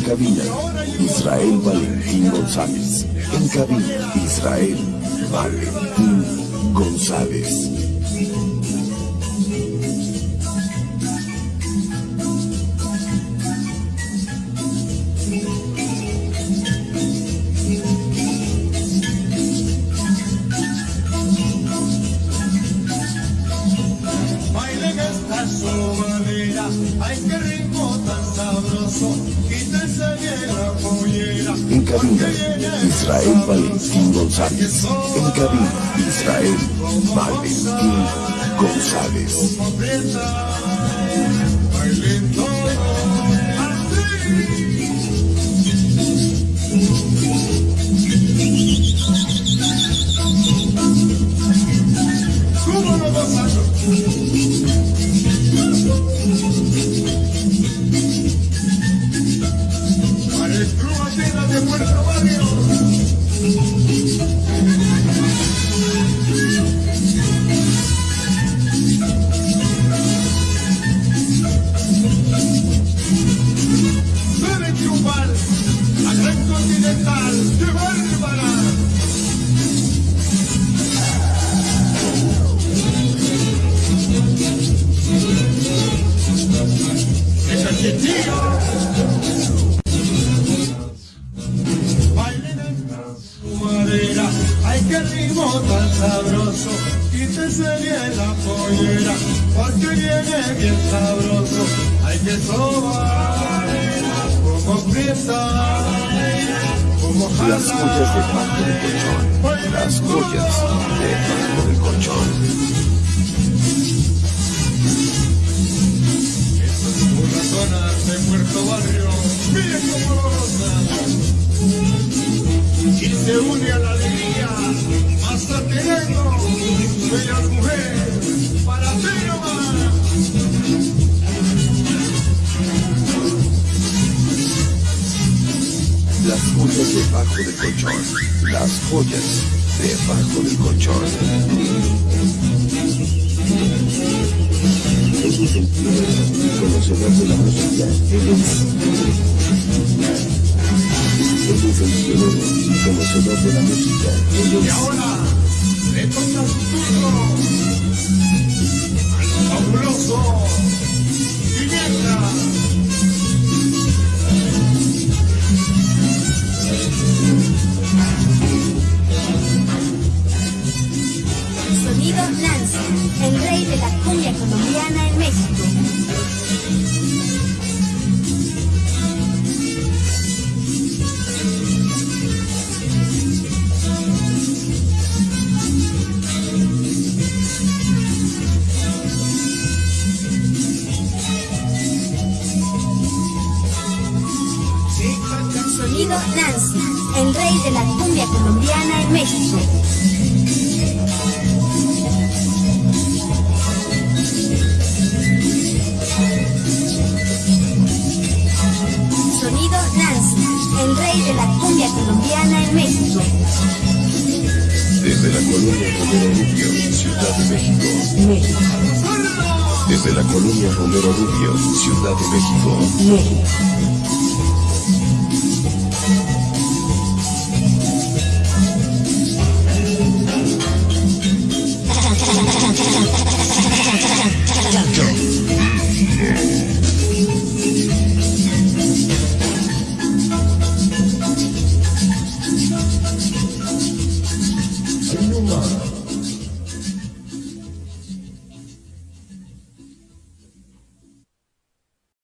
cabina, Israel Valentín González. En cabina, Israel Valentín González. Bailen esta sobadera, ay qué cabina, Israel Valentín González. En cabina, Israel Valentín González. Ritmo tan sabroso, quítese bien la pollera, porque viene bien sabroso, hay que sobar, como prieta, como Las joyas debajo del colchón. Las joyas debajo del colchón. De Puerto Barrio, miren cómo lo gozan. Y se une a la alegría, Bellas mujeres, para ti nomás. Las joyas debajo del colchón. Las joyas debajo del colchón. Es y conocedor de la música. Es. Y conocedor de la música. Y ahora su turno al fabuloso Sonido Nancy, el rey de la cumbia colombiana en México. Sonido Nancy, el rey de la cumbia colombiana en México. Desde la colonia Romero Rubio, Ciudad de México. México. Desde la colonia Romero Rubio, Ciudad de México. México. Inuma.